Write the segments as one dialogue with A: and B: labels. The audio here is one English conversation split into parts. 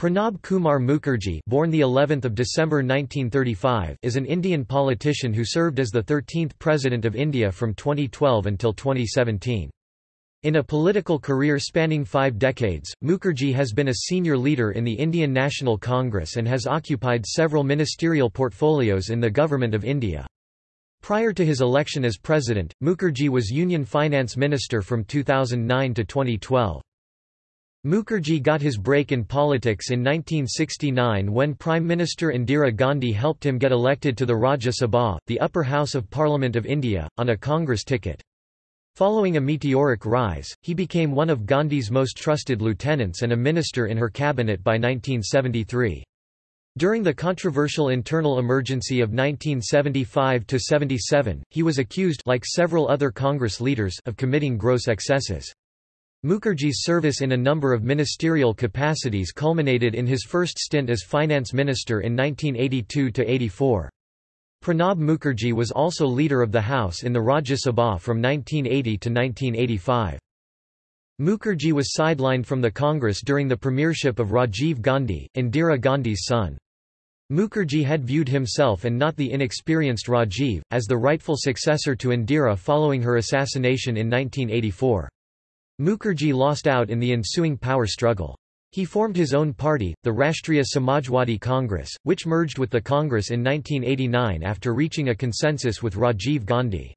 A: Pranab Kumar Mukherjee, born the 11th of December 1935, is an Indian politician who served as the 13th president of India from 2012 until 2017. In a political career spanning 5 decades, Mukherjee has been a senior leader in the Indian National Congress and has occupied several ministerial portfolios in the government of India. Prior to his election as president, Mukherjee was Union Finance Minister from 2009 to 2012. Mukherjee got his break in politics in 1969 when Prime Minister Indira Gandhi helped him get elected to the Rajya Sabha, the upper house of Parliament of India, on a Congress ticket. Following a meteoric rise, he became one of Gandhi's most trusted lieutenants and a minister in her cabinet by 1973. During the controversial internal emergency of 1975–77, he was accused like several other Congress leaders of committing gross excesses. Mukherjee's service in a number of ministerial capacities culminated in his first stint as finance minister in 1982–84. Pranab Mukherjee was also leader of the House in the Rajya Sabha from 1980 to 1985. Mukherjee was sidelined from the Congress during the premiership of Rajiv Gandhi, Indira Gandhi's son. Mukherjee had viewed himself and not the inexperienced Rajiv, as the rightful successor to Indira following her assassination in 1984. Mukherjee lost out in the ensuing power struggle. He formed his own party, the Rashtriya Samajwadi Congress, which merged with the Congress in 1989 after reaching a consensus with Rajiv Gandhi.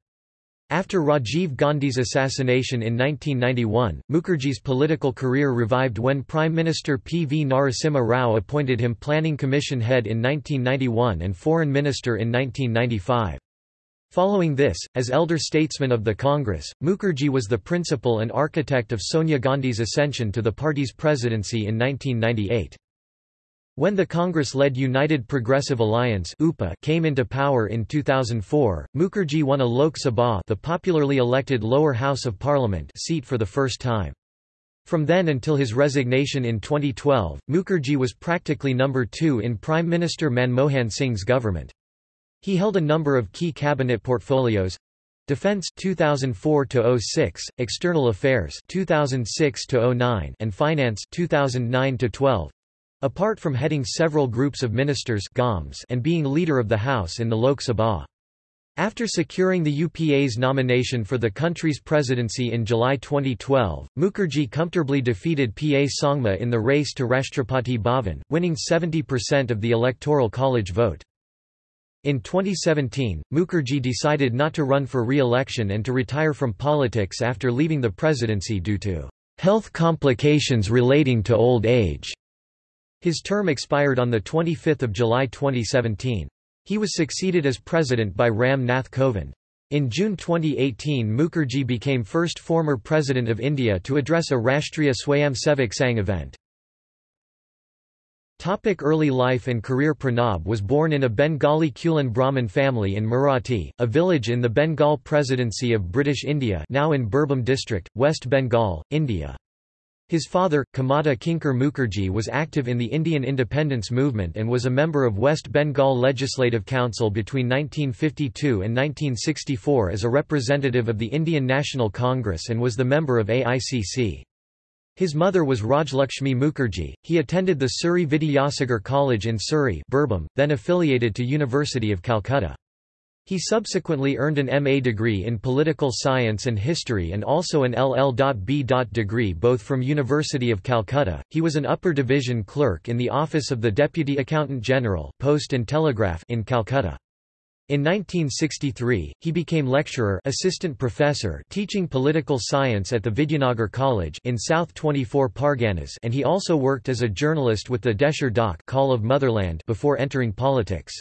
A: After Rajiv Gandhi's assassination in 1991, Mukherjee's political career revived when Prime Minister P. V. Narasimha Rao appointed him Planning Commission head in 1991 and Foreign Minister in 1995. Following this, as elder statesman of the Congress, Mukherjee was the principal and architect of Sonia Gandhi's ascension to the party's presidency in 1998. When the Congress-led United Progressive Alliance UPA came into power in 2004, Mukherjee won a Lok Sabha the popularly elected lower house of parliament seat for the first time. From then until his resignation in 2012, Mukherjee was practically number two in Prime Minister Manmohan Singh's government. He held a number of key cabinet portfolios Defense 2004 06, External Affairs 2006 09, and Finance 2009 12. Apart from heading several groups of ministers GOMS and being leader of the House in the Lok Sabha. After securing the UPA's nomination for the country's presidency in July 2012, Mukherjee comfortably defeated PA Sangma in the race to Rashtrapati Bhavan, winning 70% of the Electoral College vote. In 2017, Mukherjee decided not to run for re-election and to retire from politics after leaving the presidency due to health complications relating to old age. His term expired on 25 July 2017. He was succeeded as president by Ram Nath Kovind. In June 2018 Mukherjee became first former president of India to address a Rashtriya Swayamsevak Sangh event. Topic early life and career Pranab was born in a Bengali Kulin Brahmin family in Mirati, a village in the Bengal Presidency of British India now in Birbhum district, West Bengal, India. His father, Kamada Kinkar Mukherjee was active in the Indian independence movement and was a member of West Bengal Legislative Council between 1952 and 1964 as a representative of the Indian National Congress and was the member of AICC. His mother was Rajlakshmi Mukherjee. He attended the Suri Vidyasagar College in Suri, Birbhum, then affiliated to University of Calcutta. He subsequently earned an MA degree in political science and history and also an LL.B. degree both from University of Calcutta. He was an upper division clerk in the office of the Deputy Accountant General, Post and Telegraph in Calcutta. In 1963, he became lecturer assistant professor teaching political science at the Vidyanagar College in South 24 Parganas and he also worked as a journalist with the Desher Dak Call of Motherland before entering politics.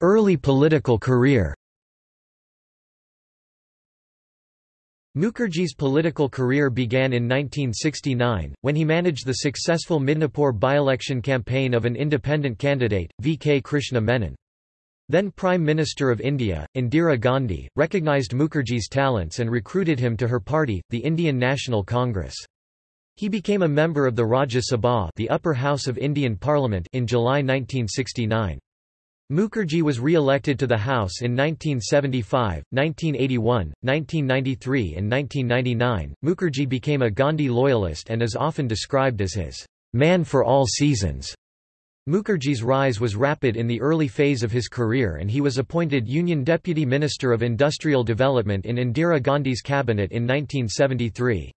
A: Early political career Mukherjee's political career began in 1969, when he managed the successful Midnapore by-election campaign of an independent candidate, V. K. Krishna Menon. Then Prime Minister of India, Indira Gandhi, recognised Mukherjee's talents and recruited him to her party, the Indian National Congress. He became a member of the Rajya Sabha the upper house of Indian Parliament in July 1969. Mukherjee was re-elected to the House in 1975, 1981, 1993 and 1999. Mukherjee became a Gandhi loyalist and is often described as his man for all seasons. Mukherjee's rise was rapid in the early phase of his career and he was appointed Union Deputy Minister of Industrial Development in Indira Gandhi's cabinet in 1973.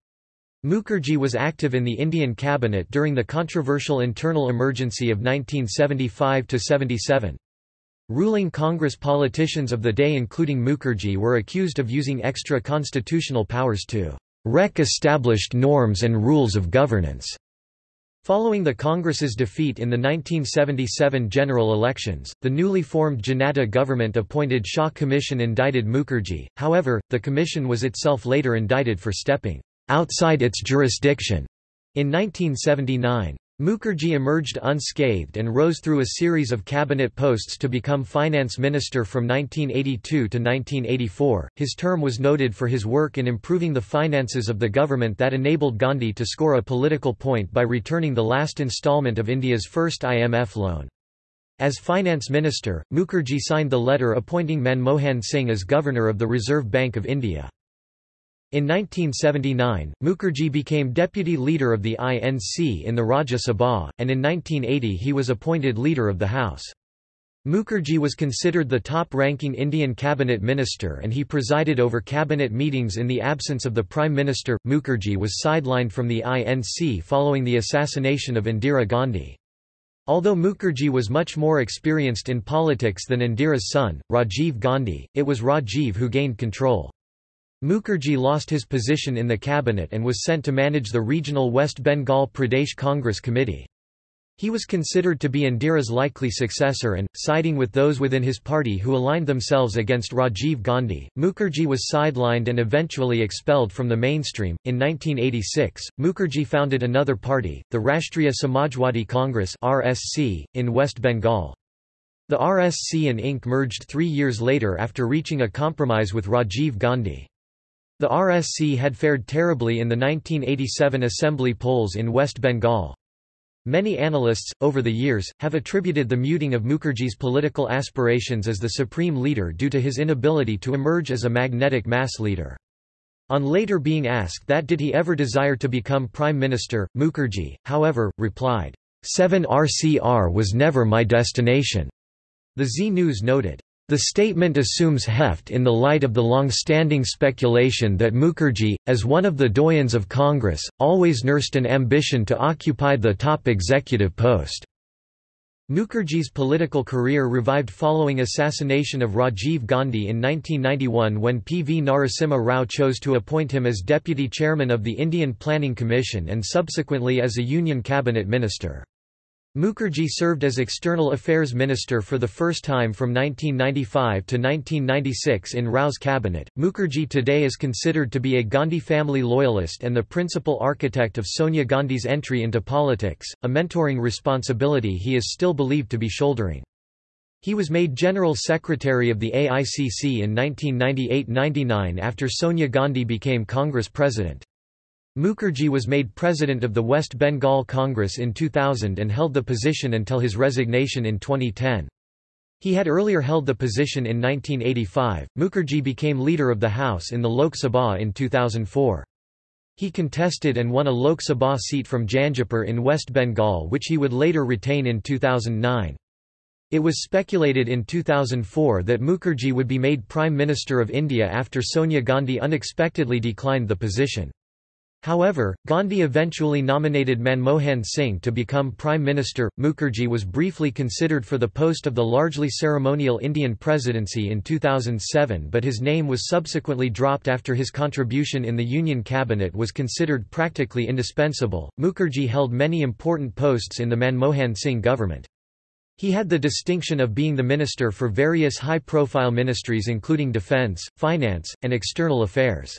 A: Mukherjee was active in the Indian cabinet during the controversial internal emergency of 1975–77. Ruling Congress politicians of the day including Mukherjee were accused of using extra-constitutional powers to wreck established norms and rules of governance. Following the Congress's defeat in the 1977 general elections, the newly formed Janata government appointed Shah Commission indicted Mukherjee, however, the commission was itself later indicted for stepping outside its jurisdiction in 1979. Mukherjee emerged unscathed and rose through a series of cabinet posts to become finance minister from 1982 to 1984. His term was noted for his work in improving the finances of the government that enabled Gandhi to score a political point by returning the last installment of India's first IMF loan. As finance minister, Mukherjee signed the letter appointing Manmohan Singh as governor of the Reserve Bank of India. In 1979, Mukherjee became deputy leader of the INC in the Rajya Sabha, and in 1980 he was appointed leader of the House. Mukherjee was considered the top-ranking Indian cabinet minister and he presided over cabinet meetings in the absence of the Prime Minister. Mukherjee was sidelined from the INC following the assassination of Indira Gandhi. Although Mukherjee was much more experienced in politics than Indira's son, Rajiv Gandhi, it was Rajiv who gained control. Mukherjee lost his position in the cabinet and was sent to manage the regional West Bengal Pradesh Congress Committee. He was considered to be Indira's likely successor and, siding with those within his party who aligned themselves against Rajiv Gandhi, Mukherjee was sidelined and eventually expelled from the mainstream. In 1986, Mukherjee founded another party, the Rashtriya Samajwadi Congress (RSC), in West Bengal. The RSC and Inc. merged three years later after reaching a compromise with Rajiv Gandhi. The RSC had fared terribly in the 1987 assembly polls in West Bengal. Many analysts, over the years, have attributed the muting of Mukherjee's political aspirations as the supreme leader due to his inability to emerge as a magnetic mass leader. On later being asked that did he ever desire to become prime minister, Mukherjee, however, replied, 7RCR was never my destination. The Zee News noted, the statement assumes heft in the light of the long-standing speculation that Mukherjee, as one of the doyens of Congress, always nursed an ambition to occupy the top executive post. Mukherjee's political career revived following assassination of Rajiv Gandhi in 1991 when P. V. Narasimha Rao chose to appoint him as deputy chairman of the Indian Planning Commission and subsequently as a Union cabinet minister. Mukherjee served as External Affairs Minister for the first time from 1995 to 1996 in Rao's cabinet. Mukherjee today is considered to be a Gandhi family loyalist and the principal architect of Sonia Gandhi's entry into politics, a mentoring responsibility he is still believed to be shouldering. He was made General Secretary of the AICC in 1998–99 after Sonia Gandhi became Congress President. Mukherjee was made president of the West Bengal Congress in 2000 and held the position until his resignation in 2010. He had earlier held the position in 1985. Mukherjee became leader of the House in the Lok Sabha in 2004. He contested and won a Lok Sabha seat from Jangipur in West Bengal which he would later retain in 2009. It was speculated in 2004 that Mukherjee would be made Prime Minister of India after Sonia Gandhi unexpectedly declined the position. However, Gandhi eventually nominated Manmohan Singh to become Prime Minister. Mukherjee was briefly considered for the post of the largely ceremonial Indian presidency in 2007 but his name was subsequently dropped after his contribution in the Union cabinet was considered practically indispensable. Mukherjee held many important posts in the Manmohan Singh government. He had the distinction of being the minister for various high-profile ministries including defence, finance, and external affairs.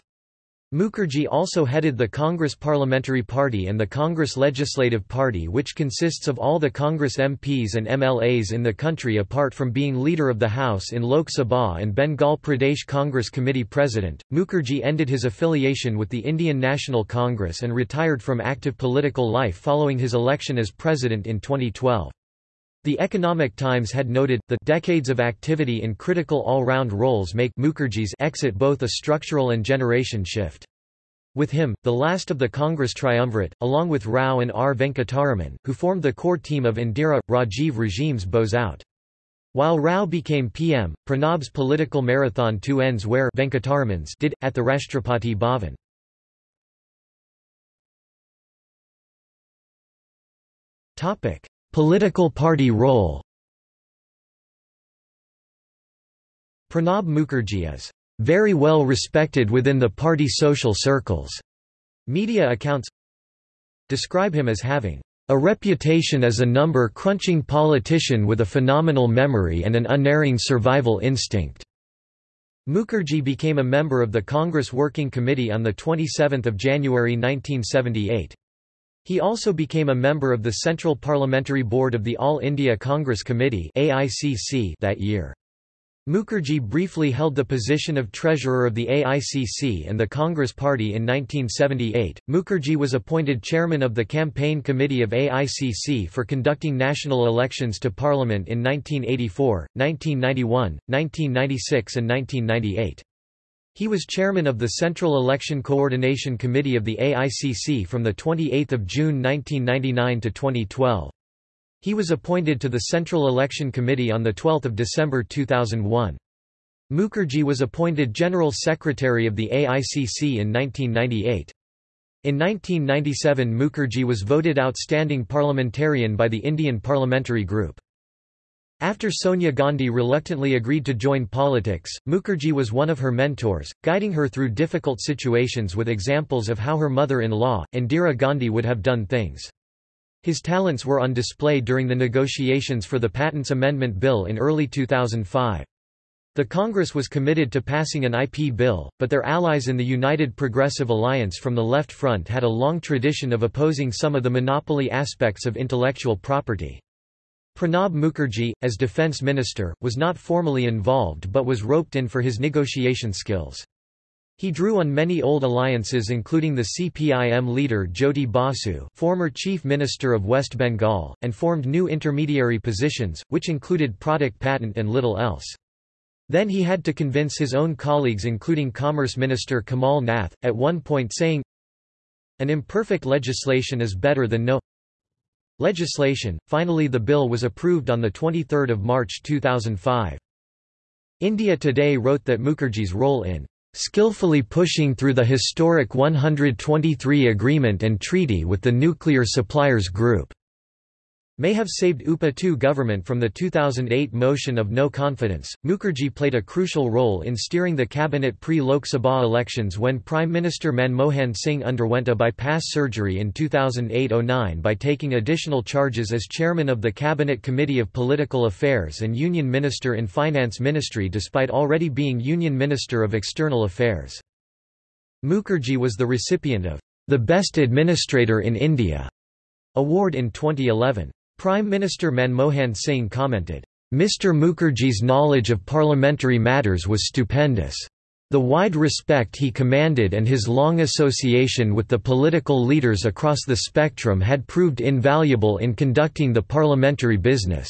A: Mukherjee also headed the Congress Parliamentary Party and the Congress Legislative Party which consists of all the Congress MPs and MLAs in the country apart from being leader of the House in Lok Sabha and Bengal Pradesh Congress Committee President. Mukherjee ended his affiliation with the Indian National Congress and retired from active political life following his election as president in 2012. The Economic Times had noted, the decades of activity in critical all-round roles make Mukherjee's exit both a structural and generation shift. With him, the last of the Congress triumvirate, along with Rao and R. Venkataraman, who formed the core team of Indira, Rajiv regimes bows out. While Rao became PM, Pranab's political marathon two ends where Venkataraman's did, at the Rashtrapati Bhavan. Political party role Pranab Mukherjee is very well respected within the party social circles. Media accounts describe him as having a reputation as a number-crunching politician with a phenomenal memory and an unerring survival instinct. Mukherjee became a member of the Congress Working Committee on 27 January 1978. He also became a member of the Central Parliamentary Board of the All India Congress Committee that year. Mukherjee briefly held the position of treasurer of the AICC and the Congress Party in 1978. Mukherjee was appointed chairman of the campaign committee of AICC for conducting national elections to parliament in 1984, 1991, 1996 and 1998. He was chairman of the Central Election Coordination Committee of the AICC from 28 June 1999 to 2012. He was appointed to the Central Election Committee on 12 December 2001. Mukherjee was appointed General Secretary of the AICC in 1998. In 1997 Mukherjee was voted Outstanding Parliamentarian by the Indian Parliamentary Group. After Sonia Gandhi reluctantly agreed to join politics, Mukherjee was one of her mentors, guiding her through difficult situations with examples of how her mother-in-law, Indira Gandhi would have done things. His talents were on display during the negotiations for the Patents Amendment Bill in early 2005. The Congress was committed to passing an IP bill, but their allies in the United Progressive Alliance from the Left Front had a long tradition of opposing some of the monopoly aspects of intellectual property. Pranab Mukherjee, as defense minister, was not formally involved but was roped in for his negotiation skills. He drew on many old alliances including the CPIM leader Jyoti Basu former Chief Minister of West Bengal, and formed new intermediary positions, which included product patent and little else. Then he had to convince his own colleagues including Commerce Minister Kamal Nath, at one point saying, An imperfect legislation is better than no legislation. Finally the bill was approved on 23 March 2005. India Today wrote that Mukherjee's role in skillfully pushing through the historic 123 agreement and treaty with the nuclear suppliers group may have saved UPA II government from the 2008 motion of no confidence. Mukherjee played a crucial role in steering the cabinet pre-Lok Sabha elections when Prime Minister Manmohan Singh underwent a bypass surgery in 2008-09 by taking additional charges as chairman of the Cabinet Committee of Political Affairs and Union Minister in Finance Ministry despite already being Union Minister of External Affairs. Mukherjee was the recipient of the Best Administrator in India award in 2011. Prime Minister Manmohan Singh commented, Mr. Mukherjee's knowledge of parliamentary matters was stupendous. The wide respect he commanded and his long association with the political leaders across the spectrum had proved invaluable in conducting the parliamentary business.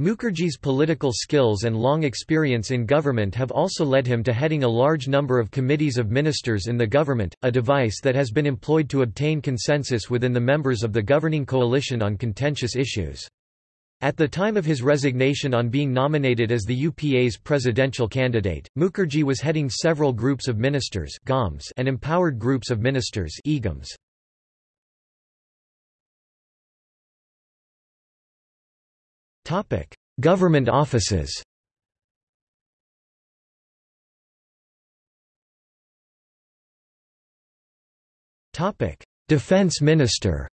A: Mukherjee's political skills and long experience in government have also led him to heading a large number of committees of ministers in the government, a device that has been employed to obtain consensus within the members of the governing coalition on contentious issues. At the time of his resignation on being nominated as the UPA's presidential candidate, Mukherjee was heading several groups of ministers and empowered groups of ministers Government offices. Defense Minister.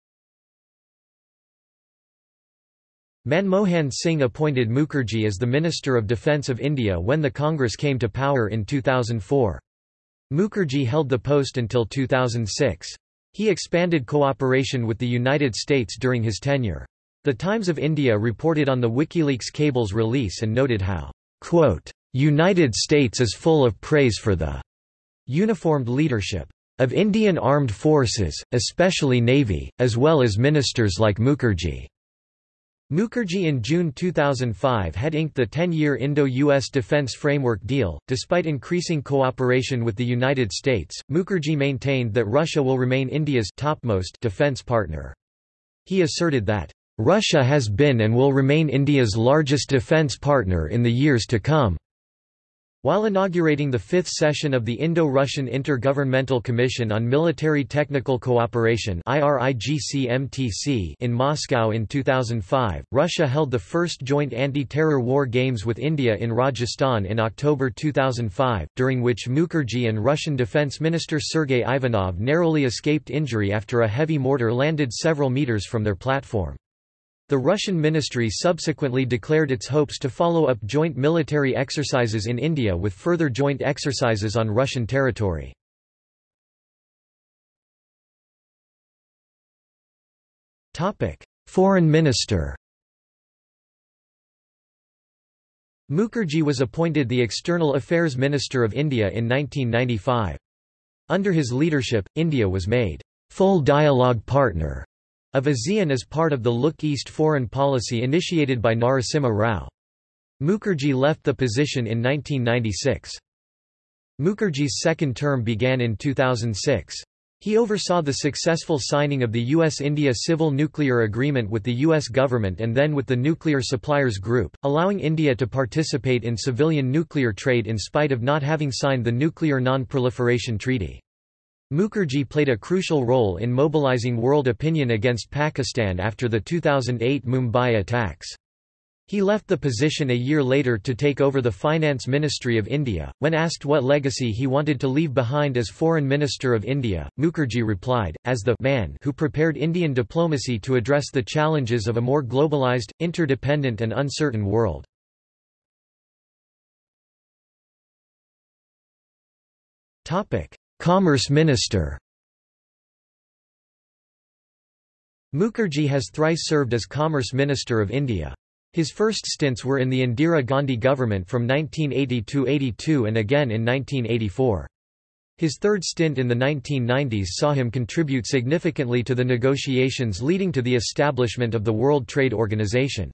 A: Manmohan Singh appointed Mukherjee as the Minister of Defence of India when the Congress came to power in 2004. Mukherjee held the post until 2006. He expanded cooperation with the United States during his tenure. The Times of India reported on the WikiLeaks cable's release and noted how, quote, United States is full of praise for the uniformed leadership of Indian armed forces, especially Navy, as well as ministers like Mukherjee. Mukherjee in June 2005 had inked the 10-year Indo-US Defense Framework Deal. Despite increasing cooperation with the United States, Mukherjee maintained that Russia will remain India's topmost defense partner. He asserted that Russia has been and will remain India's largest defense partner in the years to come. While inaugurating the fifth session of the Indo-Russian Intergovernmental Commission on Military Technical Cooperation in Moscow in 2005, Russia held the first joint anti-terror war games with India in Rajasthan in October 2005, during which Mukherjee and Russian Defense Minister Sergei Ivanov narrowly escaped injury after a heavy mortar landed several meters from their platform. The Russian ministry subsequently declared its hopes to follow up joint military exercises in India with further joint exercises on Russian territory. Foreign minister Mukherjee was appointed the External Affairs Minister of India in 1995. Under his leadership, India was made full dialogue partner of ASEAN as part of the Look East foreign policy initiated by Narasimha Rao. Mukherjee left the position in 1996. Mukherjee's second term began in 2006. He oversaw the successful signing of the U.S.-India Civil Nuclear Agreement with the U.S. government and then with the Nuclear Suppliers Group, allowing India to participate in civilian nuclear trade in spite of not having signed the Nuclear Non-Proliferation Treaty. Mukherjee played a crucial role in mobilizing world opinion against Pakistan after the 2008 Mumbai attacks. He left the position a year later to take over the Finance Ministry of India. When asked what legacy he wanted to leave behind as Foreign Minister of India, Mukherjee replied, as the man who prepared Indian diplomacy to address the challenges of a more globalized, interdependent and uncertain world. Topic: Commerce Minister Mukherjee has thrice served as Commerce Minister of India. His first stints were in the Indira Gandhi government from 1980–82 and again in 1984. His third stint in the 1990s saw him contribute significantly to the negotiations leading to the establishment of the World Trade Organization.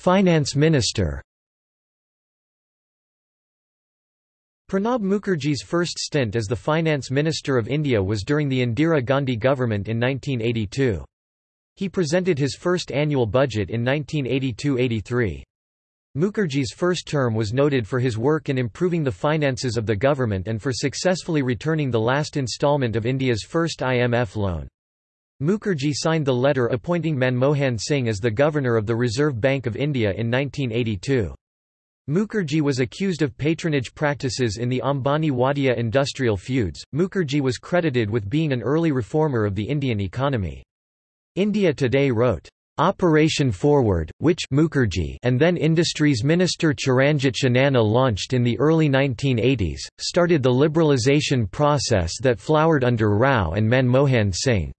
A: Finance Minister Pranab Mukherjee's first stint as the Finance Minister of India was during the Indira Gandhi government in 1982. He presented his first annual budget in 1982–83. Mukherjee's first term was noted for his work in improving the finances of the government and for successfully returning the last instalment of India's first IMF loan. Mukherjee signed the letter appointing Manmohan Singh as the Governor of the Reserve Bank of India in 1982. Mukherjee was accused of patronage practices in the Ambani-Wadia industrial feuds. Mukherjee was credited with being an early reformer of the Indian economy. India Today wrote, Operation Forward, which Mukherjee and then Industries Minister Charanjit Chanana launched in the early 1980s, started the liberalisation process that flowered under Rao and Manmohan Singh.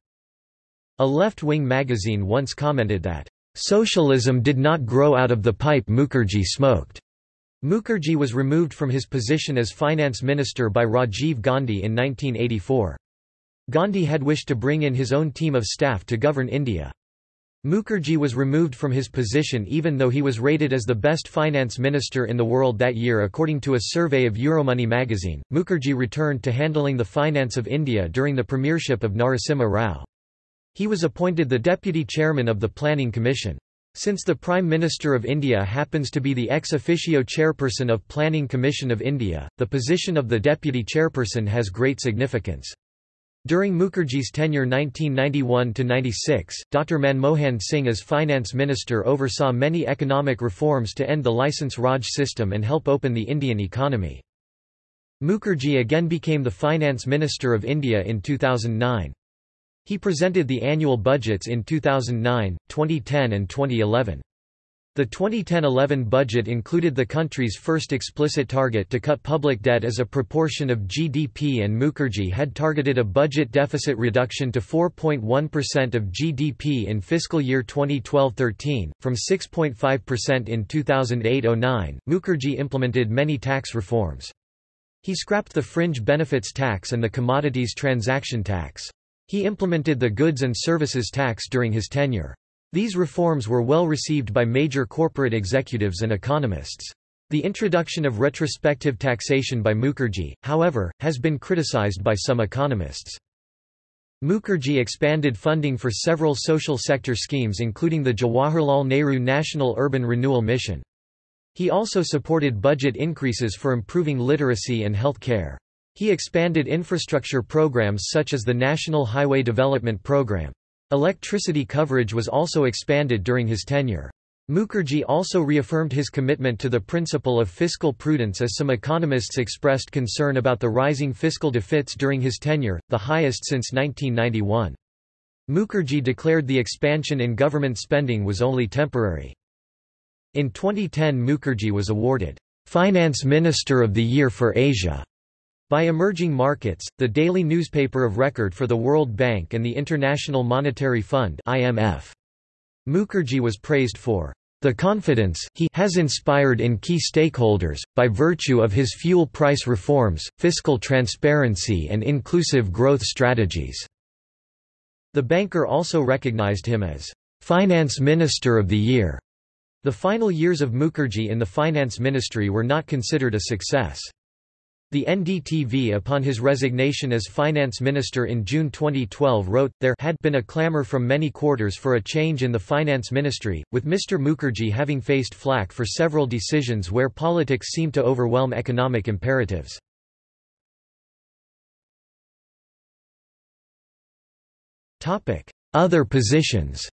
A: A left-wing magazine once commented that, "...socialism did not grow out of the pipe Mukherjee smoked." Mukherjee was removed from his position as finance minister by Rajiv Gandhi in 1984. Gandhi had wished to bring in his own team of staff to govern India. Mukherjee was removed from his position even though he was rated as the best finance minister in the world that year according to a survey of Euromoney magazine. Mukherjee returned to handling the finance of India during the premiership of Narasimha Rao. He was appointed the deputy chairman of the Planning Commission. Since the Prime Minister of India happens to be the ex officio chairperson of Planning Commission of India, the position of the deputy chairperson has great significance. During Mukherjee's tenure 1991–96, Dr Manmohan Singh as finance minister oversaw many economic reforms to end the licence Raj system and help open the Indian economy. Mukherjee again became the finance minister of India in 2009. He presented the annual budgets in 2009, 2010 and 2011. The 2010–11 budget included the country's first explicit target to cut public debt as a proportion of GDP and Mukherjee had targeted a budget deficit reduction to 4.1% of GDP in fiscal year 2012–13, from 6.5% in 2008–09. Mukherjee implemented many tax reforms. He scrapped the fringe benefits tax and the commodities transaction tax. He implemented the goods and services tax during his tenure. These reforms were well received by major corporate executives and economists. The introduction of retrospective taxation by Mukherjee, however, has been criticized by some economists. Mukherjee expanded funding for several social sector schemes including the Jawaharlal Nehru National Urban Renewal Mission. He also supported budget increases for improving literacy and health care. He expanded infrastructure programs such as the National Highway Development Program. Electricity coverage was also expanded during his tenure. Mukherjee also reaffirmed his commitment to the principle of fiscal prudence as some economists expressed concern about the rising fiscal deficits during his tenure, the highest since 1991. Mukherjee declared the expansion in government spending was only temporary. In 2010 Mukherjee was awarded, "'Finance Minister of the Year for Asia' by Emerging Markets, the daily newspaper of record for the World Bank and the International Monetary Fund IMF. Mukherjee was praised for the confidence he has inspired in key stakeholders, by virtue of his fuel price reforms, fiscal transparency and inclusive growth strategies." The banker also recognized him as «Finance Minister of the Year». The final years of Mukherjee in the finance ministry were not considered a success. The NDTV upon his resignation as finance minister in June 2012 wrote, there had been a clamour from many quarters for a change in the finance ministry, with Mr Mukherjee having faced flack for several decisions where politics seemed to overwhelm economic imperatives. Other positions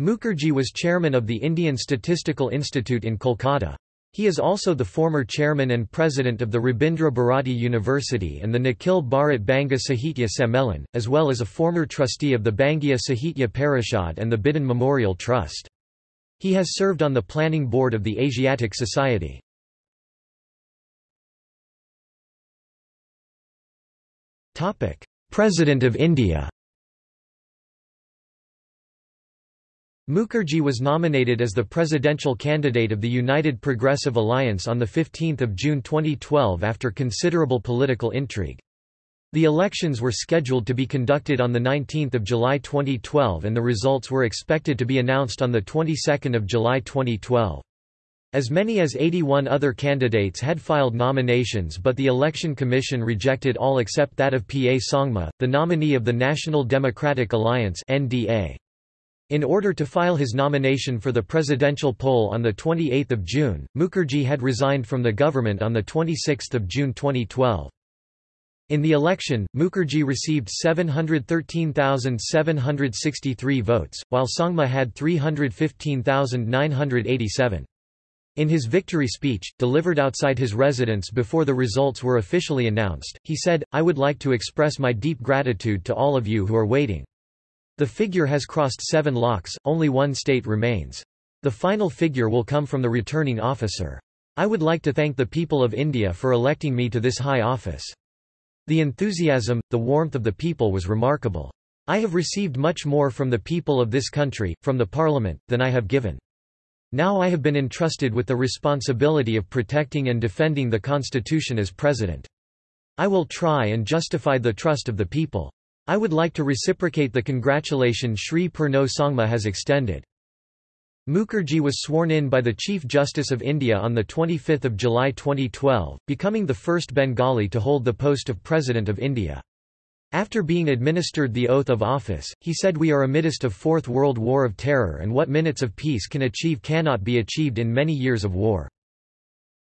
A: Mukherjee was chairman of the Indian Statistical Institute in Kolkata. He is also the former chairman and president of the Rabindra Bharati University and the Nikhil Bharat Banga Sahitya Sammelan, as well as a former trustee of the Bangiya Sahitya Parishad and the Bidhan Memorial Trust. He has served on the planning board of the Asiatic Society. President of India Mukherjee was nominated as the presidential candidate of the United Progressive Alliance on 15 June 2012 after considerable political intrigue. The elections were scheduled to be conducted on 19 July 2012 and the results were expected to be announced on the 22nd of July 2012. As many as 81 other candidates had filed nominations but the Election Commission rejected all except that of P. A. Sangma, the nominee of the National Democratic Alliance NDA. In order to file his nomination for the presidential poll on 28 June, Mukherjee had resigned from the government on 26 June 2012. In the election, Mukherjee received 713,763 votes, while Sangma had 315,987. In his victory speech, delivered outside his residence before the results were officially announced, he said, I would like to express my deep gratitude to all of you who are waiting. The figure has crossed seven lakhs, only one state remains. The final figure will come from the returning officer. I would like to thank the people of India for electing me to this high office. The enthusiasm, the warmth of the people was remarkable. I have received much more from the people of this country, from the parliament, than I have given. Now I have been entrusted with the responsibility of protecting and defending the constitution as president. I will try and justify the trust of the people. I would like to reciprocate the congratulation Sri Purno Sangma has extended. Mukherjee was sworn in by the Chief Justice of India on 25 July 2012, becoming the first Bengali to hold the post of President of India. After being administered the oath of office, he said we are amidst of Fourth World War of Terror and what minutes of peace can achieve cannot be achieved in many years of war.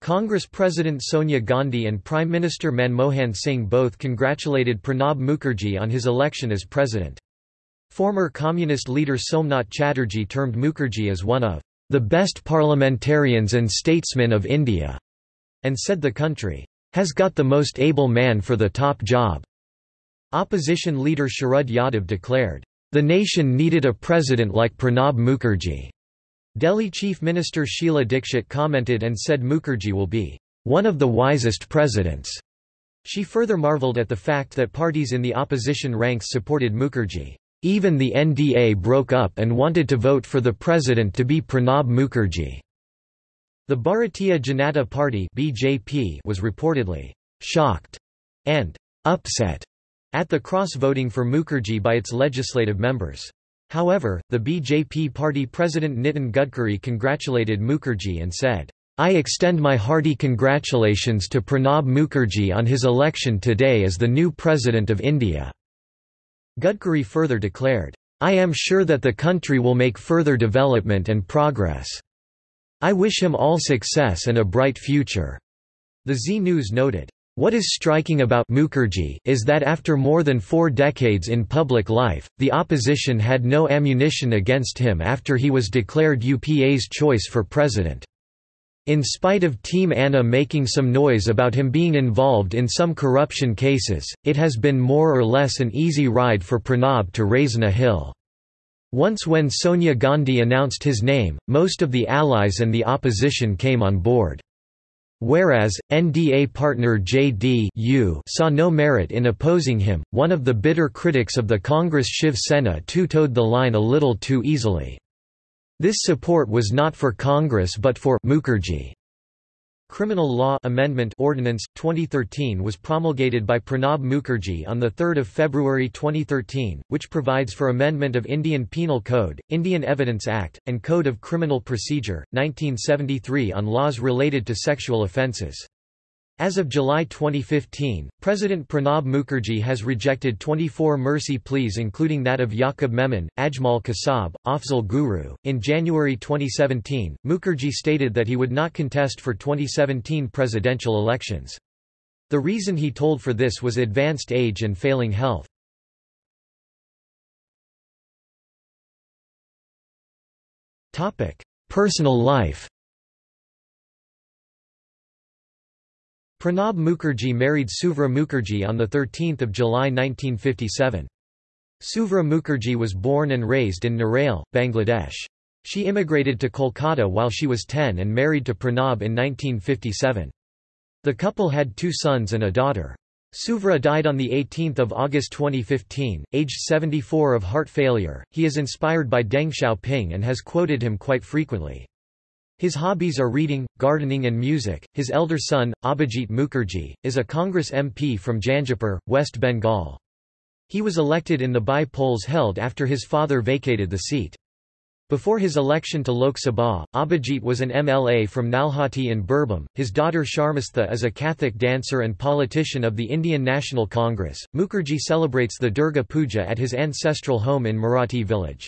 A: Congress President Sonia Gandhi and Prime Minister Manmohan Singh both congratulated Pranab Mukherjee on his election as president. Former communist leader Somnath Chatterjee termed Mukherjee as one of the best parliamentarians and statesmen of India, and said the country has got the most able man for the top job. Opposition leader Sharad Yadav declared, the nation needed a president like Pranab Mukherjee. Delhi Chief Minister Sheila Dikshit commented and said Mukherjee will be one of the wisest presidents. She further marvelled at the fact that parties in the opposition ranks supported Mukherjee. Even the NDA broke up and wanted to vote for the president to be Pranab Mukherjee. The Bharatiya Janata Party (BJP) was reportedly shocked and upset at the cross-voting for Mukherjee by its legislative members. However, the BJP party president Nitin Gadkari congratulated Mukherjee and said, I extend my hearty congratulations to Pranab Mukherjee on his election today as the new President of India." Gadkari further declared, I am sure that the country will make further development and progress. I wish him all success and a bright future." The Zee News noted, what is striking about Mukherjee is that after more than four decades in public life, the opposition had no ammunition against him after he was declared UPA's choice for president. In spite of Team Anna making some noise about him being involved in some corruption cases, it has been more or less an easy ride for Pranab to Raisina Hill. Once when Sonia Gandhi announced his name, most of the allies and the opposition came on board. Whereas, NDA partner JD saw no merit in opposing him, one of the bitter critics of the Congress Shiv Sena too toed the line a little too easily. This support was not for Congress but for Mukherjee. Criminal Law Amendment Ordinance 2013 was promulgated by Pranab Mukherjee on the 3rd of February 2013, which provides for amendment of Indian Penal Code, Indian Evidence Act, and Code of Criminal Procedure 1973 on laws related to sexual offences. As of July 2015, President Pranab Mukherjee has rejected 24 mercy pleas including that of Yaqub Memon, Ajmal Kasab, Afzal Guru. In January 2017, Mukherjee stated that he would not contest for 2017 presidential elections. The reason he told for this was advanced age and failing health. Personal life Pranab Mukherjee married Suvra Mukherjee on 13 July 1957. Suvra Mukherjee was born and raised in Narail, Bangladesh. She immigrated to Kolkata while she was 10 and married to Pranab in 1957. The couple had two sons and a daughter. Suvra died on 18 August 2015, aged 74 of heart failure. He is inspired by Deng Xiaoping and has quoted him quite frequently. His hobbies are reading, gardening and music. His elder son, Abhijit Mukherjee, is a Congress MP from Jangipur, West Bengal. He was elected in the by-polls held after his father vacated the seat. Before his election to Lok Sabha, Abhijit was an MLA from Nalhati in Birbhum. His daughter Sharmistha is a Kathak dancer and politician of the Indian National Congress. Mukherjee celebrates the Durga Puja at his ancestral home in Mirati village.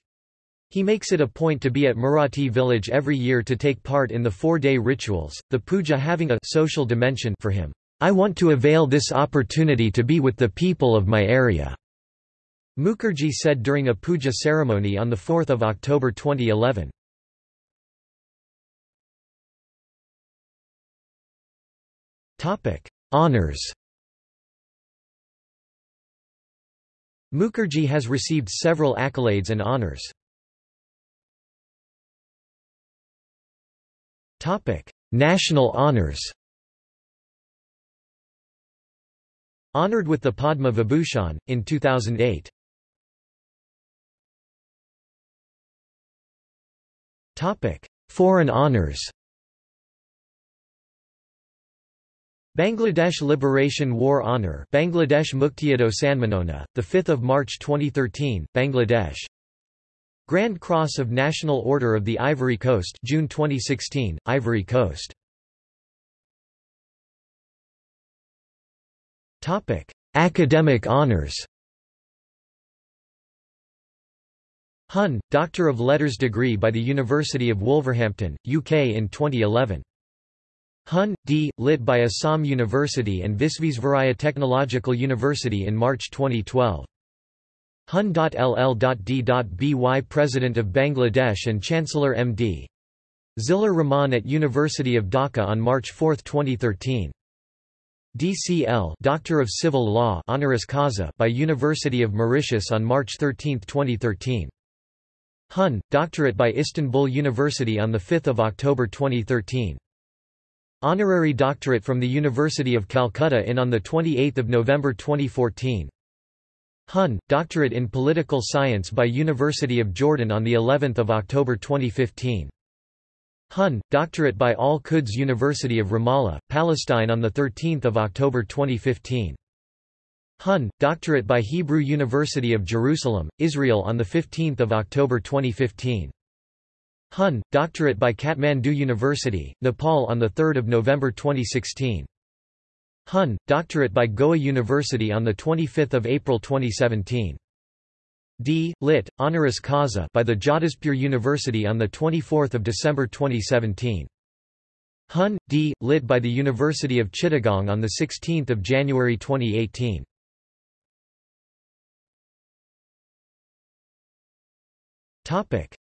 A: He makes it a point to be at Mirati village every year to take part in the four-day rituals, the puja having a social dimension for him. I want to avail this opportunity to be with the people of my area. Mukherjee said during a puja ceremony on 4 October 2011. Honours Mukherjee has received several accolades and honours. Topic: National honors. Honored with the Padma Vibhushan in 2008. Topic: Foreign honors. Bangladesh Liberation War Honour Bangladesh Muktiyuddho Sanmanona, 5 March 2013, Bangladesh Grand Cross of National Order of the Ivory Coast June 2016, Ivory Coast Academic honors Hun, Doctor of Letters degree by the University of Wolverhampton, UK in 2011. Hun, D. Lit by Assam University and Visvesvaraya Technological University in March 2012. Hun.ll.d.by President of Bangladesh and Chancellor M.D. Zillur Rahman at University of Dhaka on March 4, 2013. DCL Doctor of Civil Law honoris causa by University of Mauritius on March 13, 2013. Hun, Doctorate by Istanbul University on 5 October 2013. Honorary Doctorate from the University of Calcutta in on 28 November 2014. Hun, Doctorate in Political Science by University of Jordan on the 11th of October 2015. Hun, Doctorate by Al Quds University of Ramallah, Palestine on the 13th of October 2015. Hun, doctorate by Hebrew University of Jerusalem, Israel on 15 October 2015. Hun, doctorate by Kathmandu University, Nepal on 3 November 2016. Hun, doctorate by Goa University on 25 April 2017. D. Lit. Honoris Causa by the Jadavpur University on 24 December 2017. Hun, D. Lit by the University of Chittagong on 16 January 2018.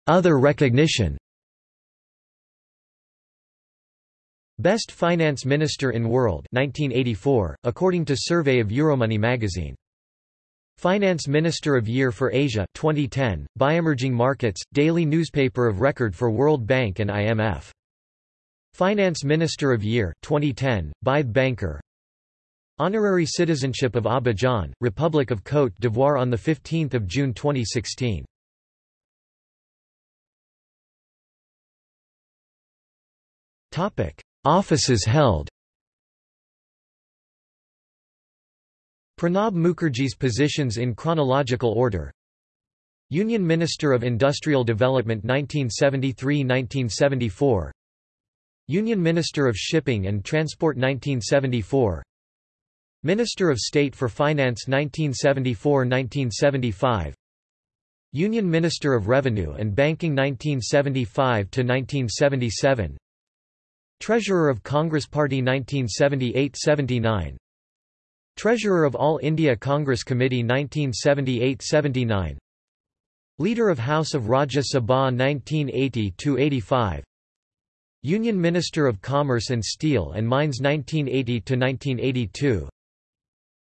A: Other recognition Best Finance Minister in World 1984, according to survey of Euromoney magazine. Finance Minister of Year for Asia 2010, by Emerging Markets, daily newspaper of record for World Bank and IMF. Finance Minister of Year 2010, by Banker. Honorary Citizenship of Abidjan, Republic of Côte d'Ivoire on 15 June 2016. Offices held. Pranab Mukherjee's positions in chronological order. Union Minister of Industrial Development 1973–1974 Union Minister of Shipping and Transport 1974 Minister of State for Finance 1974–1975 Union Minister of Revenue and Banking 1975–1977 Treasurer of Congress Party 1978–79 Treasurer of All India Congress Committee 1978–79 Leader of House of Rajya Sabha 1980–85 Union Minister of Commerce and Steel and Mines 1980–1982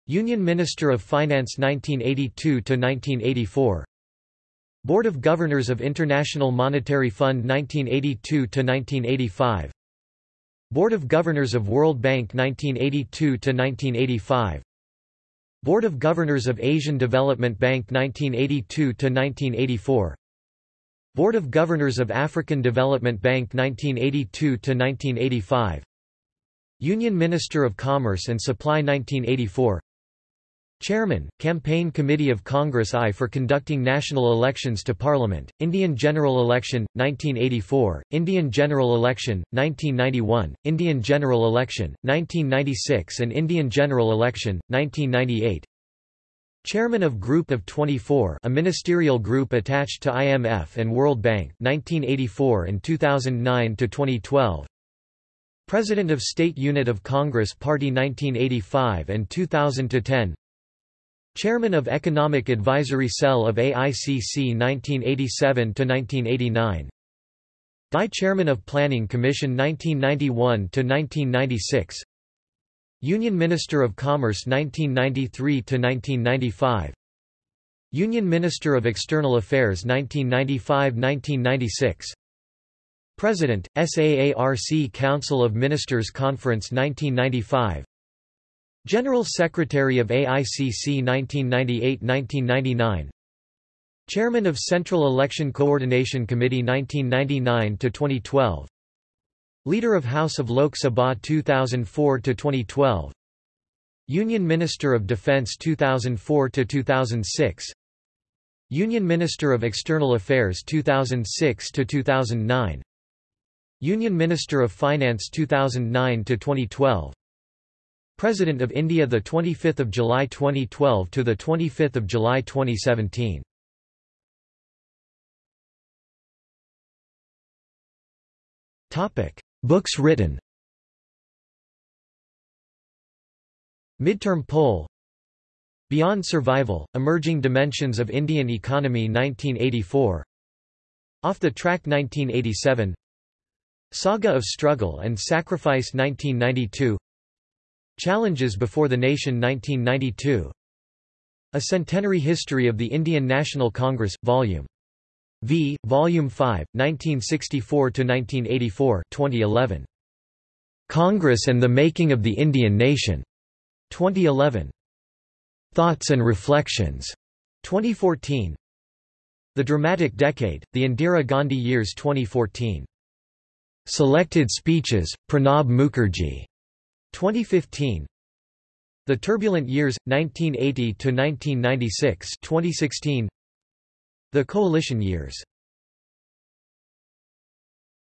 A: Union Minister of Finance 1982–1984 Board of Governors of International Monetary Fund 1982–1985 Board of Governors of World Bank 1982–1985 Board of Governors of Asian Development Bank 1982–1984 Board of Governors of African Development Bank 1982–1985 Union Minister of Commerce and Supply 1984 Chairman, Campaign Committee of Congress I for conducting national elections to Parliament, Indian General Election, 1984, Indian General Election, 1991, Indian General Election, 1996 and Indian General Election, 1998 Chairman of Group of 24 a ministerial group attached to IMF and World Bank 1984 and 2009–2012 President of State Unit of Congress Party 1985 and 2000–10 Chairman of Economic Advisory Cell of AICC 1987–1989 Die Chairman of Planning Commission 1991–1996 Union Minister of Commerce 1993–1995 Union Minister of External Affairs 1995–1996 President, SAARC Council of Ministers Conference 1995 General Secretary of AICC 1998–1999 Chairman of Central Election Coordination Committee 1999–2012 Leader of House of Lok Sabha 2004–2012 Union Minister of Defense 2004–2006 Union Minister of External Affairs 2006–2009 Union Minister of Finance 2009–2012 President of India the 25th of July 2012 to the 25th of July 2017 Topic. Books written. Midterm poll. Beyond Survival, Emerging Dimensions of Indian Economy 1984 Off the Track 1987 Saga of Struggle and Sacrifice 1992 Challenges Before the Nation 1992 A Centenary History of the Indian National Congress, Vol. V, Volume 5, 1964–1984 2011. Congress and the Making of the Indian Nation. 2011. Thoughts and Reflections. 2014. The Dramatic Decade, The Indira Gandhi Years 2014. Selected Speeches, Pranab Mukherjee. 2015 The Turbulent Years, 1980–1996 2016. The Coalition Years